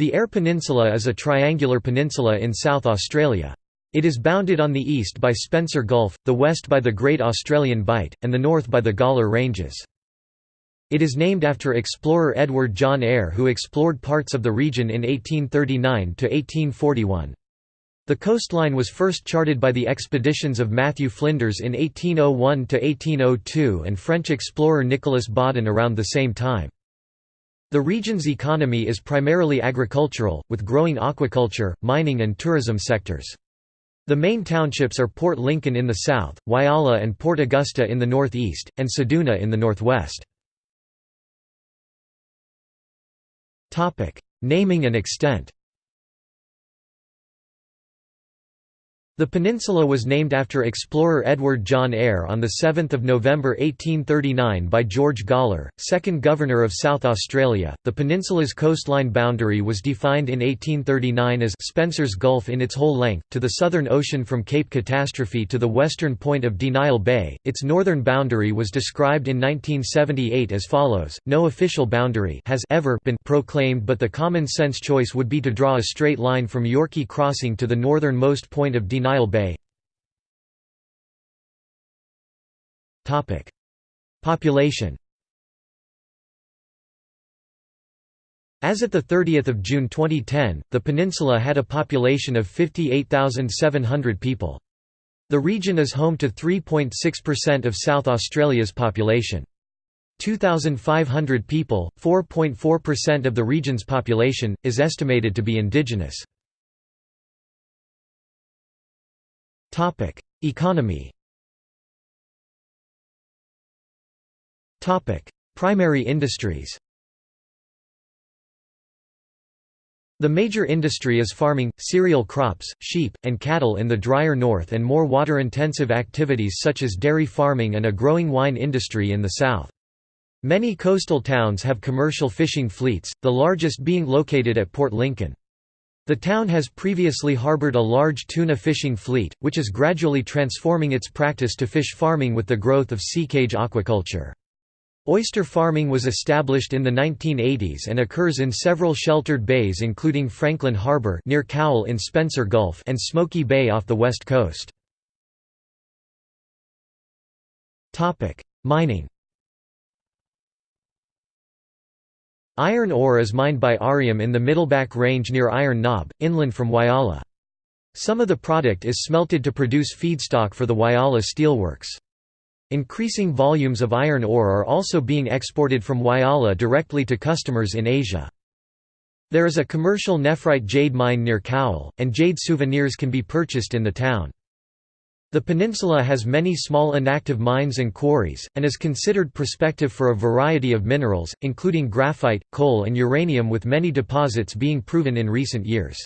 The Eyre Peninsula is a triangular peninsula in South Australia. It is bounded on the east by Spencer Gulf, the west by the Great Australian Bight, and the north by the Gawler Ranges. It is named after explorer Edward John Eyre who explored parts of the region in 1839–1841. The coastline was first charted by the expeditions of Matthew Flinders in 1801–1802 and French explorer Nicolas Baudin around the same time. The region's economy is primarily agricultural, with growing aquaculture, mining and tourism sectors. The main townships are Port Lincoln in the south, Whyalla and Port Augusta in the northeast, and Ceduna in the northwest. Naming and extent The peninsula was named after explorer Edward John Eyre on 7 November 1839 by George Gawler, 2nd Governor of South Australia. The peninsula's coastline boundary was defined in 1839 as Spencer's Gulf in its whole length, to the Southern Ocean from Cape Catastrophe to the western point of Denial Bay. Its northern boundary was described in 1978 as follows No official boundary has ever been proclaimed, but the common sense choice would be to draw a straight line from Yorkey Crossing to the northernmost point of Denial Nile Bay Population As at 30 June 2010, the peninsula had a population of 58,700 people. The region is home to 3.6% of South Australia's population. 2,500 people, 4.4% of the region's population, is estimated to be indigenous. Topic: Economy. Topic: Primary industries. The major industry is farming, cereal crops, sheep, and cattle in the drier north and more water-intensive activities such as dairy farming and a growing wine industry in the south. Many coastal towns have commercial fishing fleets, the largest being located at Port Lincoln. The town has previously harbored a large tuna fishing fleet, which is gradually transforming its practice to fish farming with the growth of sea cage aquaculture. Oyster farming was established in the 1980s and occurs in several sheltered bays including Franklin Harbour near Cowell in Spencer Gulf and Smoky Bay off the west coast. Mining Iron ore is mined by Arrium in the Middleback Range near Iron Knob, inland from Whyalla. Some of the product is smelted to produce feedstock for the Whyalla steelworks. Increasing volumes of iron ore are also being exported from Whyalla directly to customers in Asia. There is a commercial nephrite jade mine near Cowell, and jade souvenirs can be purchased in the town. The peninsula has many small inactive mines and quarries, and is considered prospective for a variety of minerals, including graphite, coal and uranium with many deposits being proven in recent years.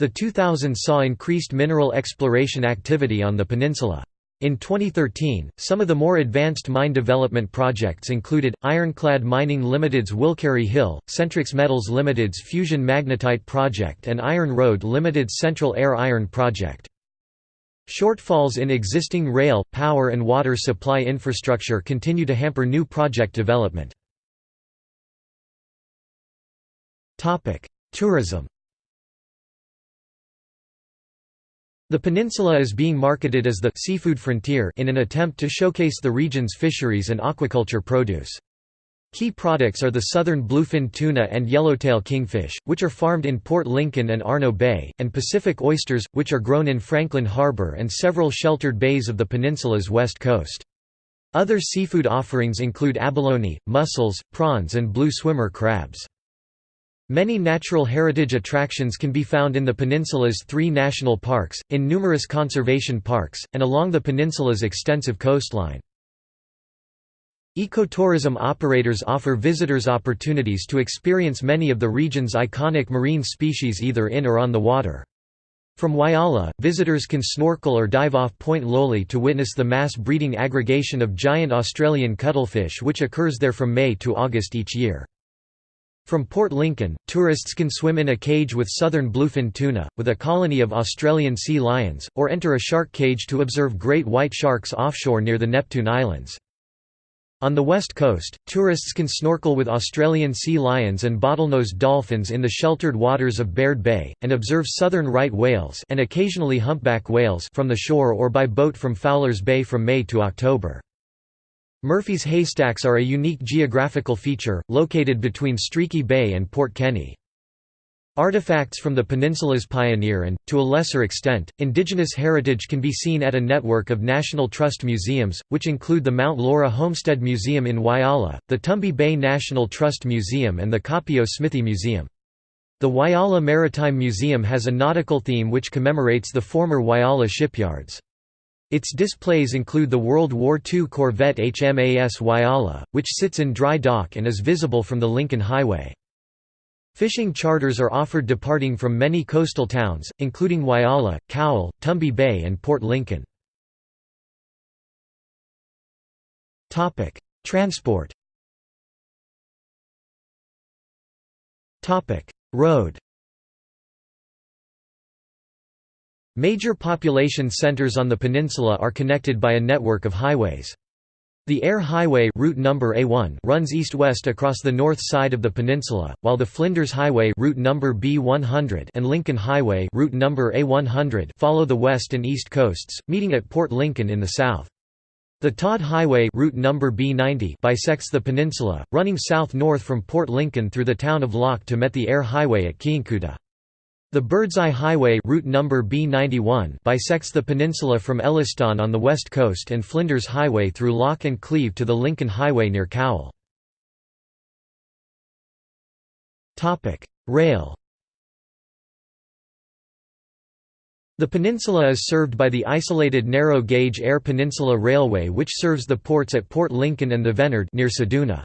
The 2000s saw increased mineral exploration activity on the peninsula. In 2013, some of the more advanced mine development projects included, Ironclad Mining Limited's Wilcherry Hill, Centrex Metals Limited's Fusion Magnetite project and Iron Road Limited's Central Eyre Iron project. Shortfalls in existing rail, power and water supply infrastructure continue to hamper new project development. Tourism The peninsula is being marketed as the «seafood frontier» in an attempt to showcase the region's fisheries and aquaculture produce. Key products are the southern bluefin tuna and yellowtail kingfish, which are farmed in Port Lincoln and Arno Bay, and Pacific oysters, which are grown in Franklin Harbour and several sheltered bays of the peninsula's west coast. Other seafood offerings include abalone, mussels, prawns and blue swimmer crabs. Many natural heritage attractions can be found in the peninsula's three national parks, in numerous conservation parks, and along the peninsula's extensive coastline. Ecotourism operators offer visitors opportunities to experience many of the region's iconic marine species either in or on the water. From Whyalla, visitors can snorkel or dive off Point Lowly to witness the mass breeding aggregation of giant Australian cuttlefish which occurs there from May to August each year. From Port Lincoln, tourists can swim in a cage with southern bluefin tuna, with a colony of Australian sea lions, or enter a shark cage to observe great white sharks offshore near the Neptune Islands. On the west coast, tourists can snorkel with Australian sea lions and bottlenose dolphins in the sheltered waters of Baird Bay, and observe southern right whales and occasionally humpback whales from the shore or by boat from Fowler's Bay from May to October. Murphy's haystacks are a unique geographical feature, located between Streaky Bay and Port Kenny. Artifacts from the peninsula's pioneer and, to a lesser extent, indigenous heritage can be seen at a network of National Trust museums, which include the Mount Laura Homestead Museum in Whyalla, the Tumby Bay National Trust Museum and the Koppio Smithy Museum. The Whyalla Maritime Museum has a nautical theme which commemorates the former Whyalla shipyards. Its displays include the World War II corvette HMAS Whyalla, which sits in dry dock and is visible from the Lincoln Highway. Fishing charters are offered departing from many coastal towns, including Whyalla, Cowell, Tumby Bay and Port Lincoln. Transport Road Major population centers on the peninsula are connected by a network of highways. The Eyre Highway route number A1 runs east-west across the north side of the peninsula, while the Flinders Highway route number B100 and Lincoln Highway route number A100 follow the west and east coasts, meeting at Port Lincoln in the south. The Todd Highway route number B90 bisects the peninsula, running south-north from Port Lincoln through the town of Lock to met the Eyre Highway at Kyancutta. The Birdseye Highway route number B91 bisects the peninsula from Elliston on the west coast and Flinders Highway through Lock and Cleve to the Lincoln Highway near Cowell. Rail The peninsula is served by the isolated narrow-gauge Eyre Peninsula Railway which serves the ports at Port Lincoln and Thevenard near Ceduna.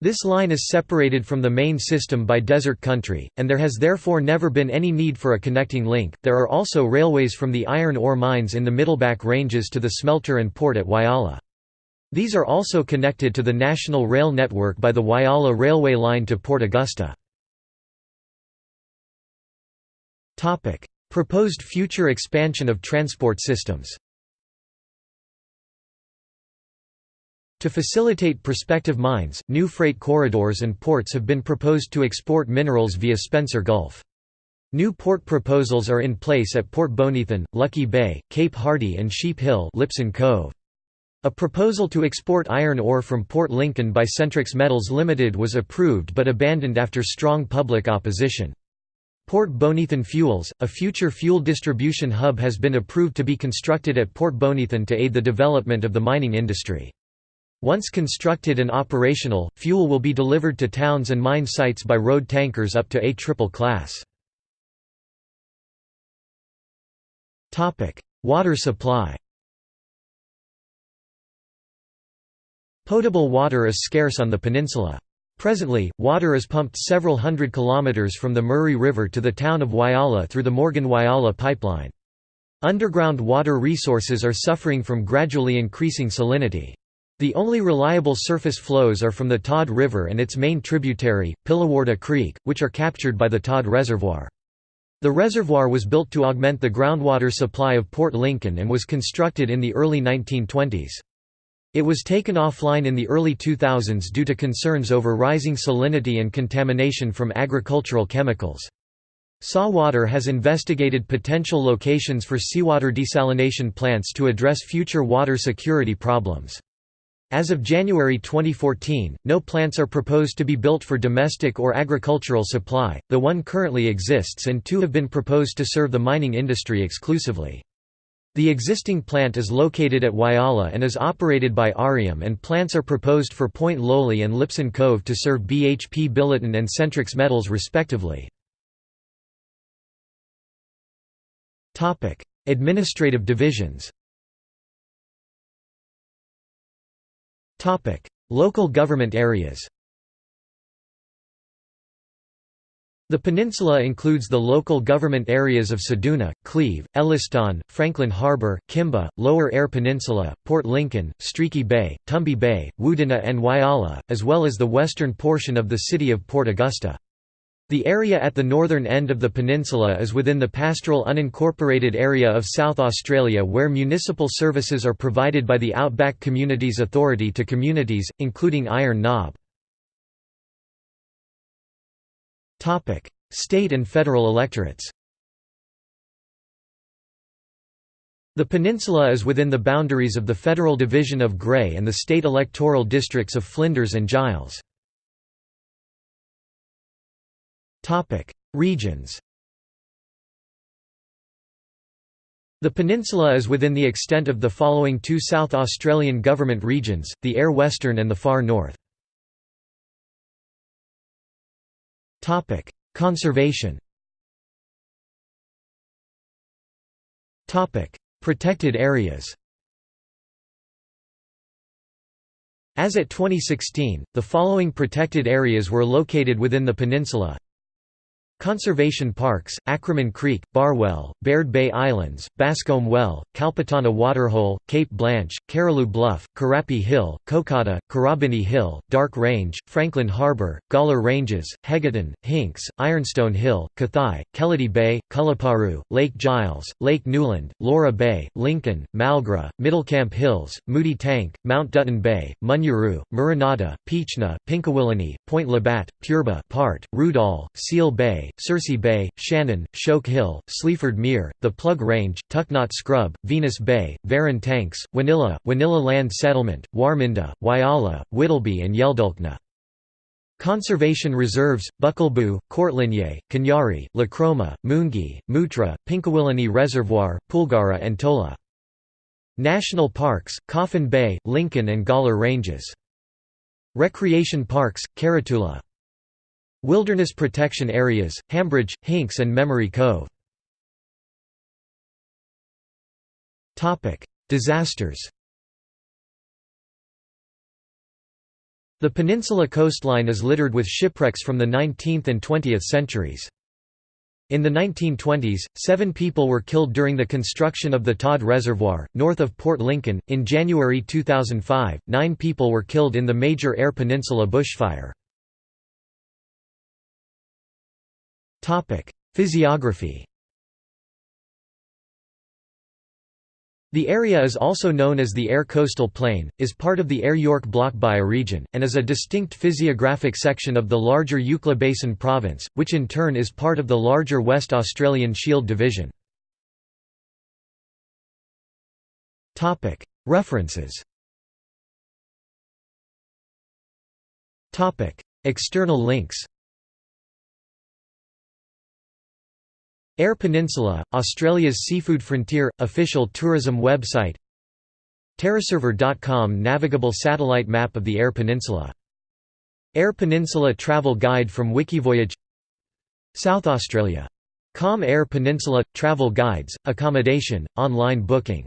This line is separated from the main system by desert country, and there has therefore never been any need for a connecting link. There are also railways from the iron ore mines in the Middleback Ranges to the smelter and port at Whyalla. These are also connected to the national rail network by the Whyalla Railway line to Port Augusta. Proposed future expansion of transport systems To facilitate prospective mines, new freight corridors and ports have been proposed to export minerals via Spencer Gulf. New port proposals are in place at Port Bonython, Lucky Bay, Cape Hardy and Sheep Hill Lipson Cove. A proposal to export iron ore from Port Lincoln by Centrex Metals Limited was approved but abandoned after strong public opposition. Port Bonython Fuels, a future fuel distribution hub has been approved to be constructed at Port Bonython to aid the development of the mining industry. Once constructed and operational, fuel will be delivered to towns and mine sites by road tankers up to A triple class. Water supply Potable water is scarce on the peninsula. Presently, water is pumped several hundred kilometers from the Murray River to the town of Whyalla through the Morgan-Whyalla pipeline. Underground water resources are suffering from gradually increasing salinity. The only reliable surface flows are from the Todd River and its main tributary, Pillawarda Creek, which are captured by the Todd Reservoir. The reservoir was built to augment the groundwater supply of Port Lincoln and was constructed in the early 1920s. It was taken offline in the early 2000s due to concerns over rising salinity and contamination from agricultural chemicals. SA Water has investigated potential locations for seawater desalination plants to address future water security problems. As of January 2014, no plants are proposed to be built for domestic or agricultural supply, The one currently exists and two have been proposed to serve the mining industry exclusively. The existing plant is located at Whyalla and is operated by Arrium and plants are proposed for Point Lowly and Lipson Cove to serve BHP Billiton and Centrex Metals respectively. Administrative divisions Local government areas The peninsula includes the local government areas of Ceduna, Cleve, Elliston, Franklin Harbour, Kimba, Lower Eyre Peninsula, Port Lincoln, Streaky Bay, Tumby Bay, Wudinna and Whyalla, as well as the western portion of the city of Port Augusta. The area at the northern end of the peninsula is within the pastoral unincorporated area of South Australia where municipal services are provided by the Outback Communities Authority to communities, including Iron Knob. State and federal electorates The peninsula is within the boundaries of the federal division of Grey and the state electoral districts of Flinders and Giles. Regions. The peninsula is within the extent of the following two South Australian government regions, the Eyre Western and the Far North. Topic: Conservation. Topic: Protected areas. As at 2016, the following protected areas were located within the peninsula Conservation parks, Acraman Creek, Barwell, Baird Bay Islands, Bascombe Well, Calpatanna Waterhole, Cape Blanche, Caralue Bluff, Carappee Hill, Cocata, Corrobinnie Hill, Dark Range, Franklin Harbour, Gawler Ranges, Hegaton, Hinks, Ironstone Hill, Kathai, Kellidie Bay, Kulliparu, Lake Giles, Lake Newland, Laura Bay, Lincoln, Malgra, Middlecamp Hills, Moody Tank, Mount Dutton Bay, Munyaroo, Muranata, Peachna, Pinkawillinie, Point Labatt, Purba Part, Rudall, Seal Bay, Circe Bay, Shannon, Shoke Hill, Sleaford Mere, the Plug Range, Tucknot Scrub, Venus Bay, Verran Tanks, Wanilla, Wanilla Land Settlement, Wharminda, Whyalla, Whittleby and Yeldulkna. Conservation reserves, Buckalboo, Courtlinye, Kanyari, Lacroma, Moongi, Mutra, Pinkawillinie Reservoir, Poolgara and Tola. National parks, Coffin Bay, Lincoln and Gawler Ranges. Recreation parks, Carratula. Wilderness protection areas, Hambridge, Hinks and Memory Cove. Disasters The peninsula coastline is littered with shipwrecks from the 19th and 20th centuries. In the 1920s, seven people were killed during the construction of the Todd Reservoir, north of Port Lincoln. In January 2005, nine people were killed in the major Eyre Peninsula bushfire. Physiography. The area is also known as the Eyre Coastal Plain, is part of the Eyre-York Block bioregion, and is a distinct physiographic section of the larger Eucla Basin Province, which in turn is part of the larger West Australian Shield Division. References. External links Eyre Peninsula, Australia's seafood frontier, official tourism website Terraserver.com navigable satellite map of the Eyre Peninsula. Eyre Peninsula Travel Guide from Wikivoyage South Australia. Com Eyre Peninsula – Travel Guides, Accommodation, Online Booking